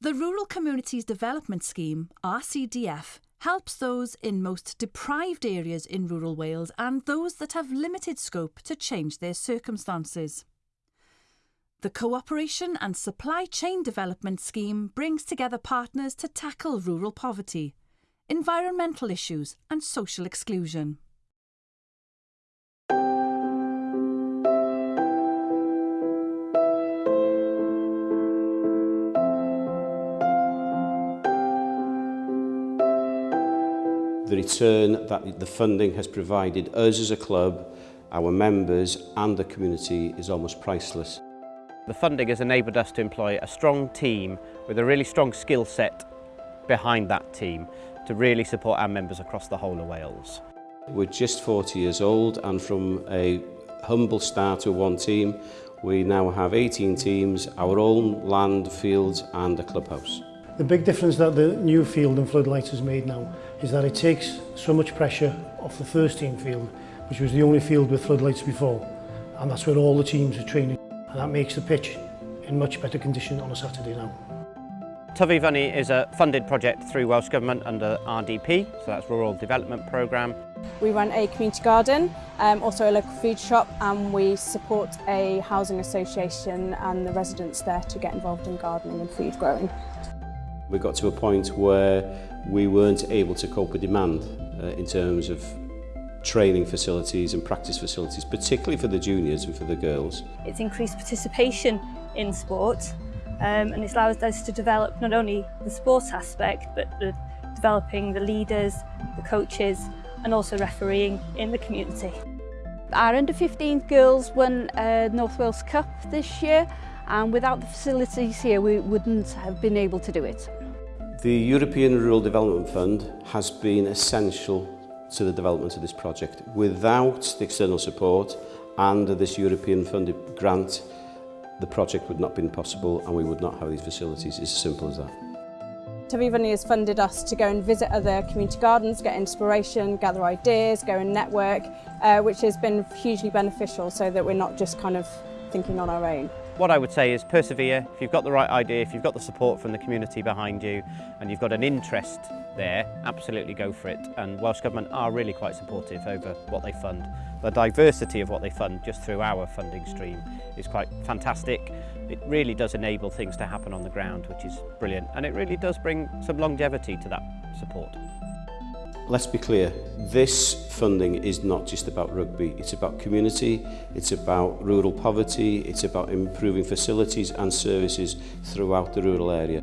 The Rural Communities Development Scheme, RCDF, helps those in most deprived areas in rural Wales and those that have limited scope to change their circumstances. The Cooperation and Supply Chain Development Scheme brings together partners to tackle rural poverty, environmental issues and social exclusion. the return that the funding has provided us as a club, our members and the community is almost priceless. The funding has enabled us to employ a strong team with a really strong skill set behind that team to really support our members across the whole of Wales. We're just 40 years old and from a humble start to one team, we now have 18 teams, our own land, fields and a clubhouse. The big difference that the new field and floodlights has made now is that it takes so much pressure off the first team field, which was the only field with floodlights before. And that's where all the teams are training. And that makes the pitch in much better condition on a Saturday now. Tuffy Funny is a funded project through Welsh Government under RDP, so that's Rural Development Programme. We run a community garden, um, also a local food shop, and we support a housing association and the residents there to get involved in gardening and food growing. We got to a point where we weren't able to cope with demand uh, in terms of training facilities and practice facilities, particularly for the juniors and for the girls. It's increased participation in sport um, and it's allowed us to develop not only the sports aspect but the, developing the leaders, the coaches and also refereeing in the community. Our under-15 girls won a uh, North Wales Cup this year and without the facilities here we wouldn't have been able to do it. The European Rural Development Fund has been essential to the development of this project. Without the external support and this European funded grant, the project would not have been possible and we would not have these facilities. It's as simple as that. Taviva has funded us to go and visit other community gardens, get inspiration, gather ideas, go and network, uh, which has been hugely beneficial so that we're not just kind of thinking on our own. What I would say is persevere. If you've got the right idea, if you've got the support from the community behind you and you've got an interest there, absolutely go for it. And Welsh Government are really quite supportive over what they fund. The diversity of what they fund just through our funding stream is quite fantastic. It really does enable things to happen on the ground, which is brilliant. And it really does bring some longevity to that support let's be clear, this funding is not just about rugby. It's about community, it's about rural poverty, it's about improving facilities and services throughout the rural area.